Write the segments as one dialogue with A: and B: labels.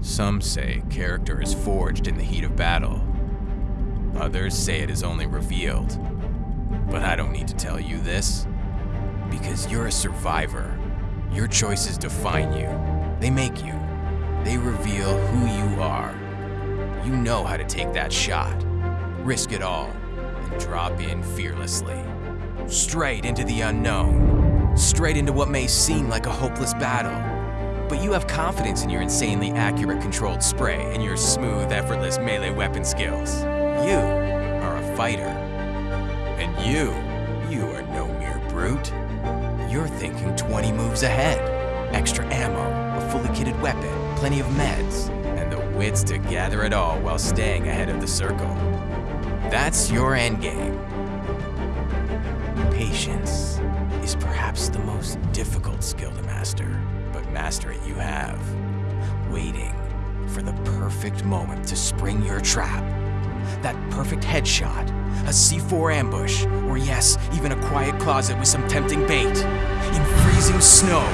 A: Some say character is forged in the heat of battle. Others say it is only revealed. But I don't need to tell you this. Because you're a survivor. Your choices define you. They make you. They reveal who you are. You know how to take that shot, risk it all, and drop in fearlessly. Straight into the unknown. Straight into what may seem like a hopeless battle. But you have confidence in your insanely accurate controlled spray and your smooth, effortless melee weapon skills. You are a fighter. And you, you are no mere brute. You're thinking 20 moves ahead. Extra ammo, a fully kitted weapon, plenty of meds, and the wits to gather it all while staying ahead of the circle. That's your endgame. Patience is perhaps the most difficult skill to master, but master it you have. Waiting for the perfect moment to spring your trap. That perfect headshot, a C4 ambush, or yes, even a quiet closet with some tempting bait. In freezing snow,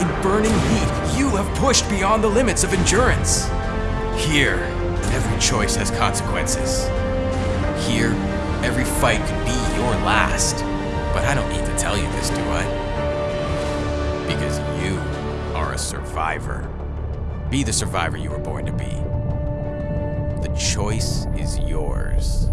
A: in burning heat, you have pushed beyond the limits of endurance. Here, every choice has consequences. Here, every fight could be your last. But I don't need to tell you this, do I? Because you are a survivor. Be the survivor you were born to be. The choice is yours.